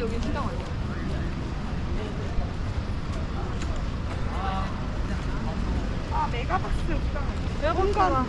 아니, 여기 시장 아니야. 아 메가박스 내가 볼까?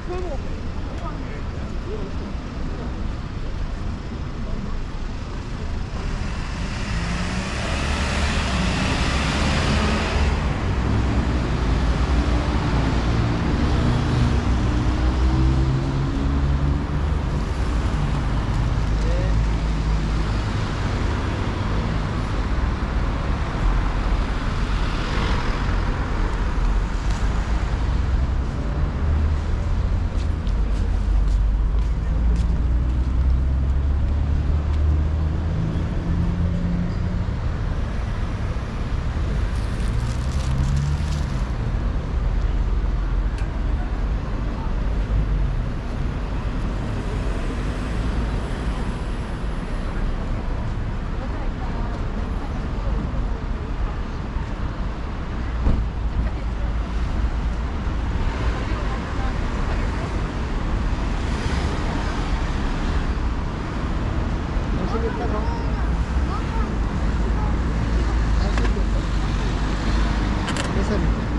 Salut.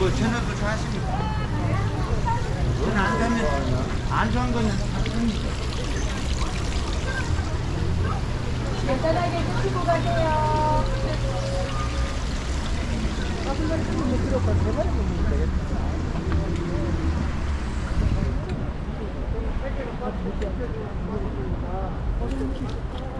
그 채널도 좋아하십니까? 저는 안 가면 안 좋아한 거는 사십니다. 고등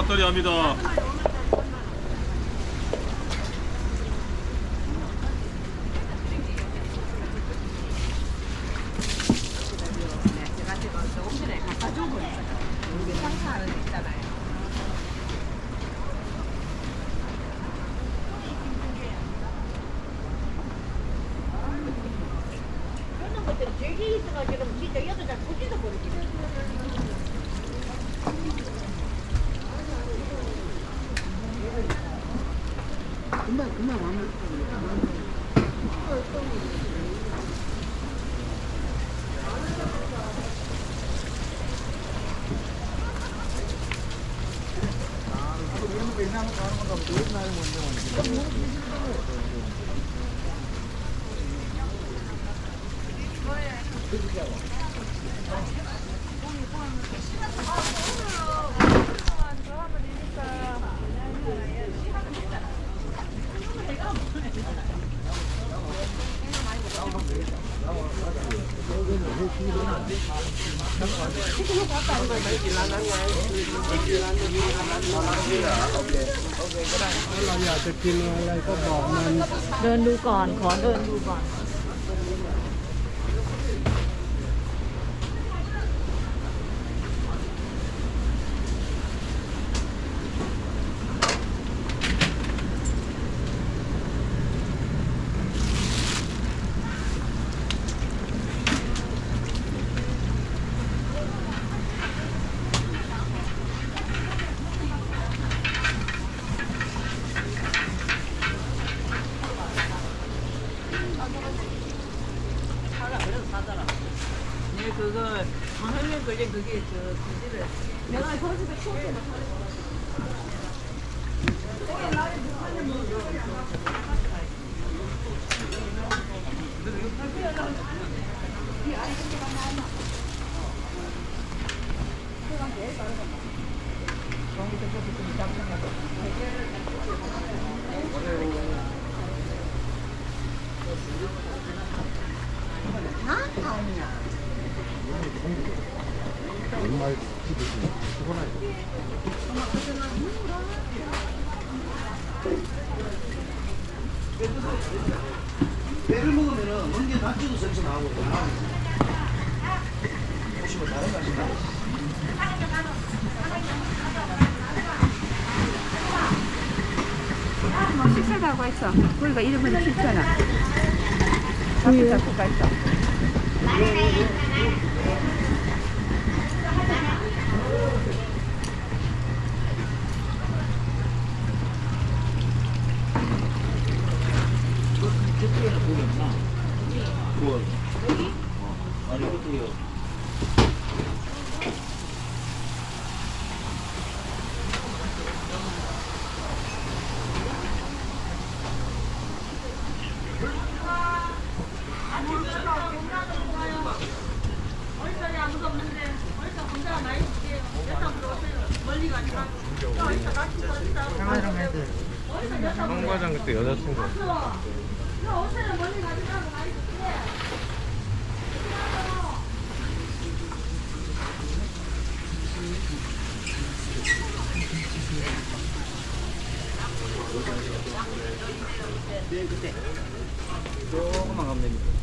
어 떨이 합니다. Thank you. เดินดูก่อน ขอเดินดูก่อน 그거 방해면 걸린 그게 저 그지를 내가 저 집에 키웠어. 정말 기쁘지 피곤하지 배를 먹으면은 먼게 생선 나오고 보시면 다른 맛이 나. 뭐 식사라고 했어. 우리가 이름은 식사나. 잡고 잡고 가 있어. 황과장 그때 여자친구. 조금만 가면 됩니다.